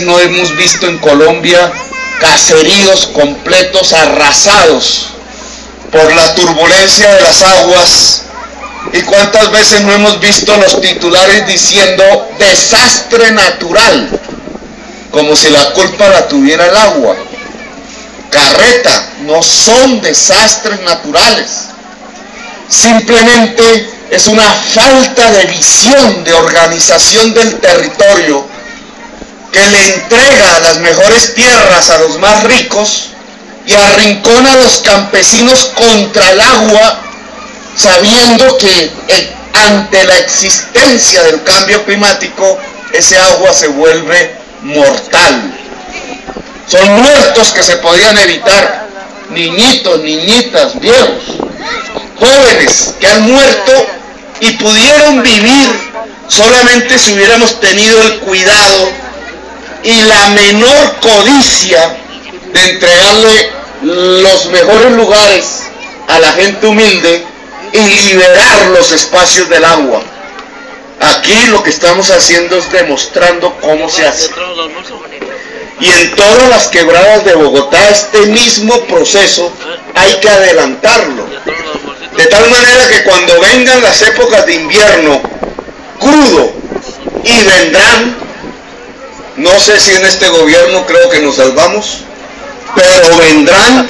no hemos visto en Colombia caseríos completos arrasados por la turbulencia de las aguas. Y cuántas veces no hemos visto los titulares diciendo desastre natural como si la culpa la tuviera el agua. Carreta no son desastres naturales. Simplemente es una falta de visión de organización del territorio que le entrega las mejores tierras a los más ricos y arrincona a los campesinos contra el agua, sabiendo que eh, ante la existencia del cambio climático, ese agua se vuelve mortal. Son muertos que se podían evitar, niñitos, niñitas, viejos, jóvenes que han muerto y pudieron vivir solamente si hubiéramos tenido el cuidado y la menor codicia de entregarle los mejores lugares a la gente humilde y liberar los espacios del agua. Aquí lo que estamos haciendo es demostrando cómo se hace. Y en todas las quebradas de Bogotá este mismo proceso hay que adelantarlo. De tal manera que cuando vengan las épocas de invierno crudo y vendrán no sé si en este gobierno creo que nos salvamos, pero vendrán.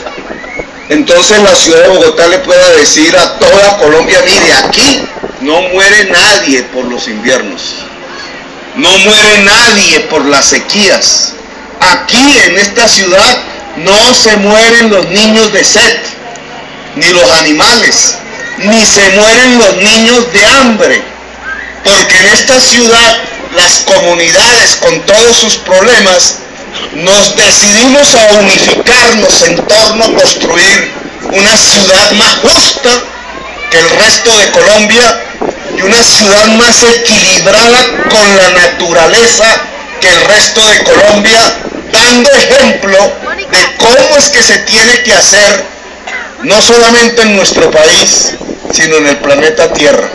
Entonces la ciudad de Bogotá le pueda decir a toda Colombia, mire, aquí no muere nadie por los inviernos. No muere nadie por las sequías. Aquí en esta ciudad no se mueren los niños de sed, ni los animales, ni se mueren los niños de hambre. Porque en esta ciudad las comunidades con todos sus problemas, nos decidimos a unificarnos en torno a construir una ciudad más justa que el resto de Colombia y una ciudad más equilibrada con la naturaleza que el resto de Colombia, dando ejemplo de cómo es que se tiene que hacer no solamente en nuestro país, sino en el planeta Tierra.